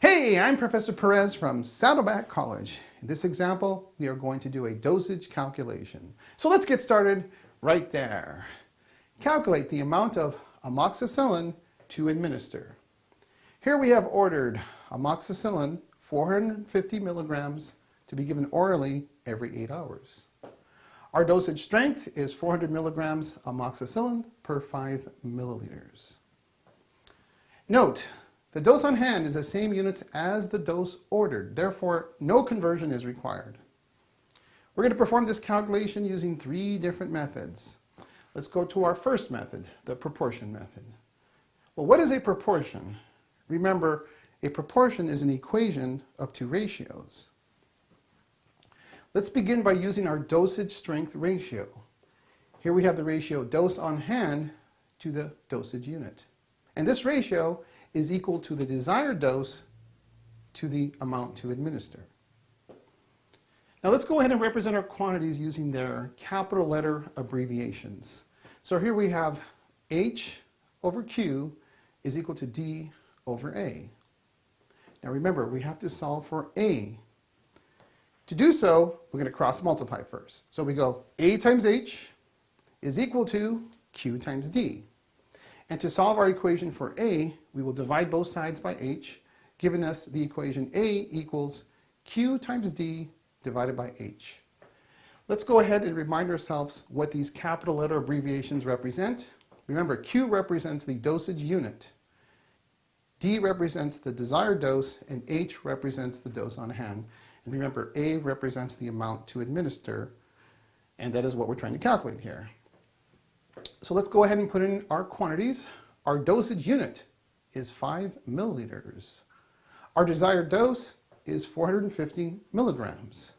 Hey, I'm Professor Perez from Saddleback College. In this example, we are going to do a dosage calculation. So let's get started right there. Calculate the amount of amoxicillin to administer. Here we have ordered amoxicillin 450 milligrams to be given orally every eight hours. Our dosage strength is 400 milligrams amoxicillin per 5 milliliters. Note, the dose on hand is the same units as the dose ordered. Therefore, no conversion is required. We're going to perform this calculation using three different methods. Let's go to our first method, the proportion method. Well, what is a proportion? Remember, a proportion is an equation of two ratios. Let's begin by using our dosage strength ratio. Here we have the ratio dose on hand to the dosage unit. And this ratio is equal to the desired dose to the amount to administer. Now let's go ahead and represent our quantities using their capital letter abbreviations. So here we have H over Q is equal to D over A. Now remember, we have to solve for A to do so, we're going to cross multiply first. So we go A times H is equal to Q times D. And to solve our equation for A, we will divide both sides by H, giving us the equation A equals Q times D divided by H. Let's go ahead and remind ourselves what these capital letter abbreviations represent. Remember, Q represents the dosage unit. D represents the desired dose, and H represents the dose on hand. And remember, A represents the amount to administer, and that is what we're trying to calculate here. So let's go ahead and put in our quantities. Our dosage unit is 5 milliliters. Our desired dose is 450 milligrams.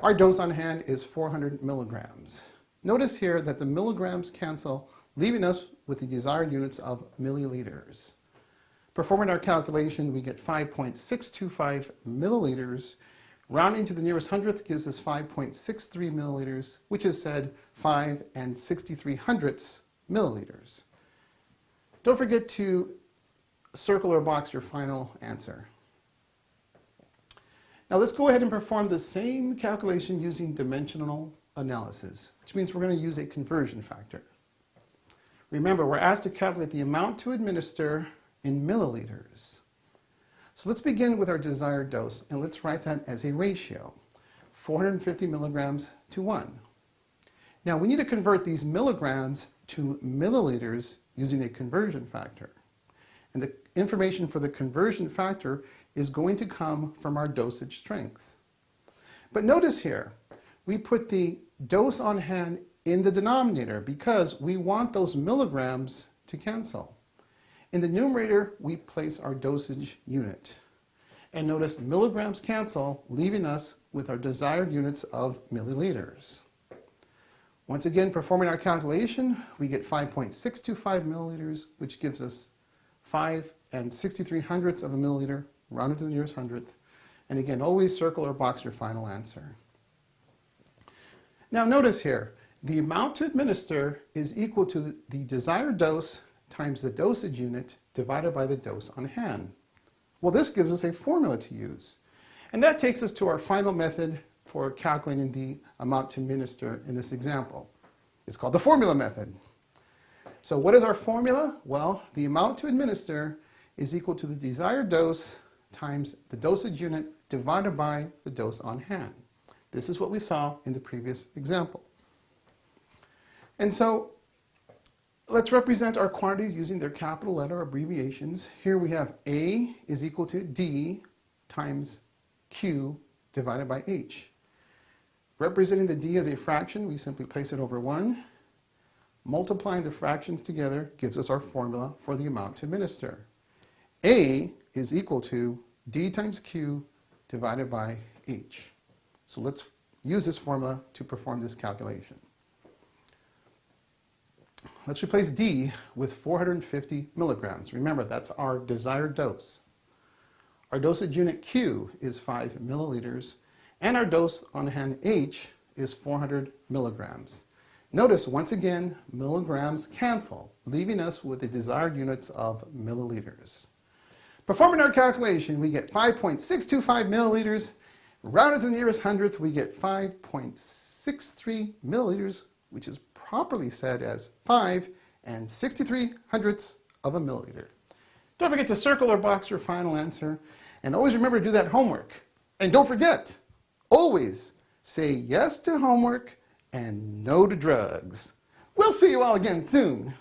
Our dose on hand is 400 milligrams. Notice here that the milligrams cancel, leaving us with the desired units of milliliters. Performing our calculation, we get 5.625 milliliters Rounding to the nearest hundredth gives us 5.63 milliliters, which is said 5 and 63 hundredths milliliters. Don't forget to circle or box your final answer. Now let's go ahead and perform the same calculation using dimensional analysis, which means we're going to use a conversion factor. Remember, we're asked to calculate the amount to administer in milliliters. So let's begin with our desired dose and let's write that as a ratio, 450 milligrams to 1. Now we need to convert these milligrams to milliliters using a conversion factor. And the information for the conversion factor is going to come from our dosage strength. But notice here, we put the dose on hand in the denominator because we want those milligrams to cancel. In the numerator, we place our dosage unit. And notice milligrams cancel, leaving us with our desired units of milliliters. Once again, performing our calculation, we get 5.625 milliliters, which gives us 5 and 63 hundredths of a milliliter, rounded to the nearest hundredth. And again, always circle or box your final answer. Now notice here, the amount to administer is equal to the desired dose times the dosage unit divided by the dose on hand. Well, this gives us a formula to use. And that takes us to our final method for calculating the amount to administer in this example. It's called the formula method. So what is our formula? Well, the amount to administer is equal to the desired dose times the dosage unit divided by the dose on hand. This is what we saw in the previous example. And so Let's represent our quantities using their capital letter abbreviations. Here we have A is equal to D times Q divided by H. Representing the D as a fraction, we simply place it over 1. Multiplying the fractions together gives us our formula for the amount to administer. A is equal to D times Q divided by H. So let's use this formula to perform this calculation. Let's replace D with 450 milligrams. Remember, that's our desired dose. Our dosage unit Q is 5 milliliters, and our dose on hand H is 400 milligrams. Notice, once again, milligrams cancel, leaving us with the desired units of milliliters. Performing our calculation, we get 5.625 milliliters. Rounded to the nearest hundredth, we get 5.63 milliliters, which is properly said as 5 and 63 hundredths of a milliliter. Don't forget to circle or box your final answer. And always remember to do that homework. And don't forget, always say yes to homework and no to drugs. We'll see you all again soon.